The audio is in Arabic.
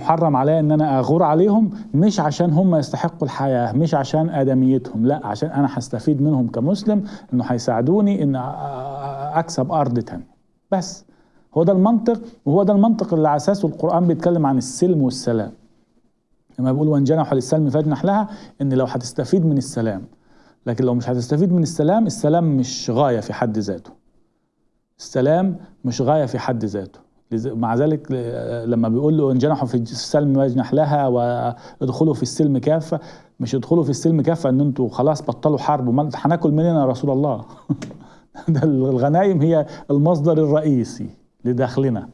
محرم عليا إن أنا أغور عليهم مش عشان هم يستحقوا الحياة مش عشان آدميتهم لا عشان أنا هستفيد منهم كمسلم إنه هيساعدوني إن أكسب أرض تانية. بس هو ده المنطق وهو ده المنطق اللي على أساسه القرآن بيتكلم عن السلم والسلام. لما بيقول وإن جنحوا للسلم فاجنح لها إن لو هتستفيد من السلام لكن لو مش هتستفيد من السلام السلام مش غاية في حد ذاته. السلام مش غاية في حد ذاته. مع ذلك لما بيقول له ان جنحوا في السلم واجنح لها وادخلوا في السلم كافة مش ادخلوا في السلم كافة ان أنتوا خلاص بطلوا حرب هناكل منين يا رسول الله. ده الغنايم هي المصدر الرئيسي لدخلنا.